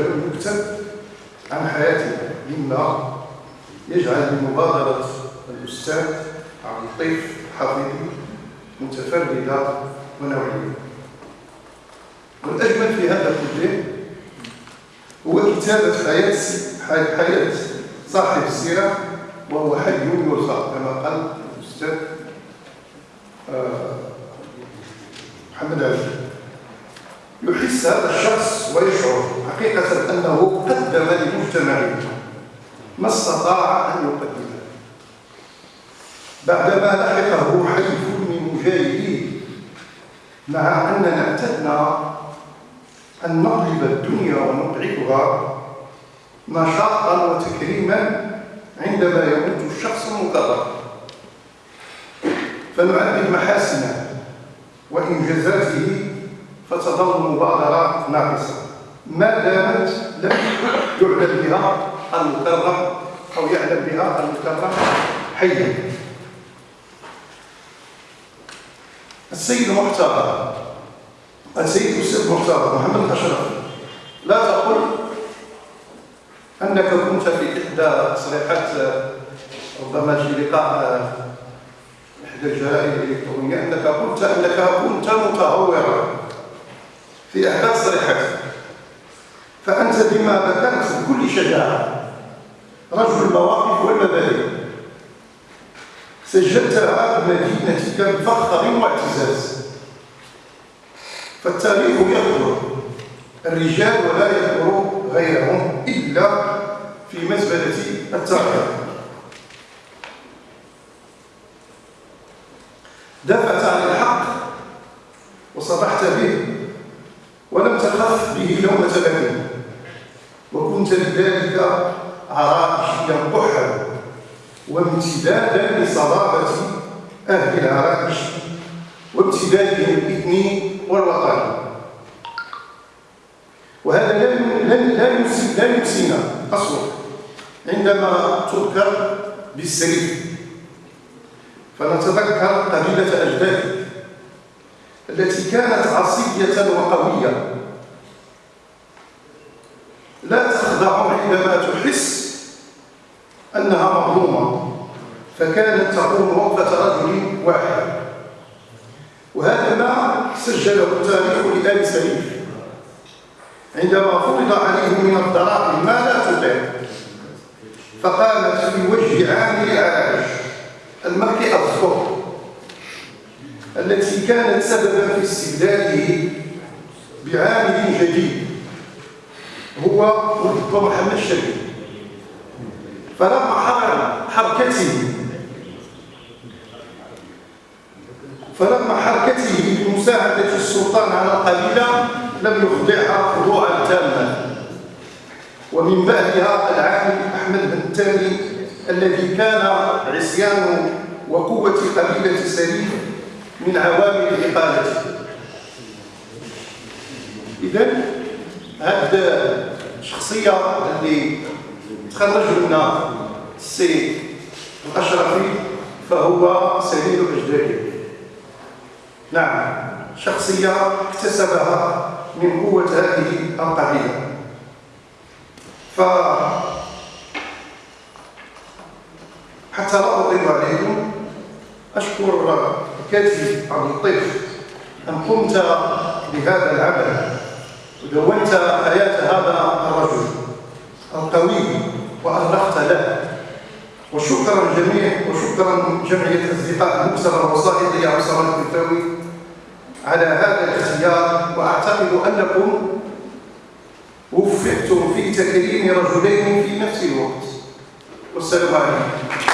المكتب عن حياتنا مما يجعل مبادرة الأستاذ عبد اللطيف حفيظي متفردة ونوعية والأجمل في هذا كله هو كتابة حياة حياة صاحب السيرة وهو حي يرثى كما قال الأستاذ آه، محمد علي. يحس هذا الشخص ويشعر. حقيقة أنه قدم لمجتمعه ما استطاع أن يقدمه بعدما لحقه حيث من مجاهديه مع أننا اعتدنا أن نقلب الدنيا ونقعدها نشاطا وتكريما عندما يموت الشخص المقرر. فنعدد محاسنه وإنجازاته فتظل مبادرة ناقصة. ما دامت لم يعلم بها المكرم أو يعلم بها المكرم حيا. السيد المحترم السيد المحترم محمد أشرف لا تقل أنك كنت في إحدى تصريحات ربما في لقاء إحدى الجرائد الإلكترونية أنك قلت أنك كنت متهورا في إحدى التصريحات فأنت بما ذكرت بكل شجاعة. رجل المواقف والمبادئ. سجلتها بمدينتك بفخر واعتزاز فالتاريخ يذكر الرجال ولا يذكر غيرهم إلا في مزبلة التاريخ دافعت عن الحق وصرحت به ولم تخف به لومة لائم وكنت لذلك عرائشيا قحا وامتدادا لصلابة أهل العرائش وامتدادهم الإثني والوطني وهذا لا لا ينسينا أصلا عندما تذكر بالسرير فنتذكر قبيلة أجدادك التي كانت عصية وقوية لا تخضع عندما تحس أنها مظلومة فكانت تقوم وقفة رجل واحد. وهذا ما سجله التاريخ لآل سليم. عندما فرض عليه من الضرائب ما لا تطيق فقامت في وجه عامل العلاج المركي الصوت التي كانت سببا في استبداله بعامل جديد. هو الدكتور محمد الشريف فلما حرر حركته فلما حركته بمساعدة السلطان على القبيلة لم يخضعها خضوعا تاما. ومن بعدها العامل أحمد بن التالي الذي كان عصيان وقوة قبيلة سليم من عوامل إقالته. إذا هذه الشخصية اللي تخرج منها السي الأشرفي فهو سليل الأجدادي نعم شخصية اكتسبها من قوة هذه القبيلة ف حتى لا أطيب عليكم أشكر الكاتب عبد اللطيف أن قمت بهذا العمل. ودونت حياة هذا الرجل القوي وأرخت له. وشكرا جميع وشكرا جمعية أصدقاء المكسر الوسائطي عبد الصمد الفتاوي على هذا الاختيار وأعتقد أنكم وفقتم في تكريم رجلين في نفس الوقت. والسلام عليكم.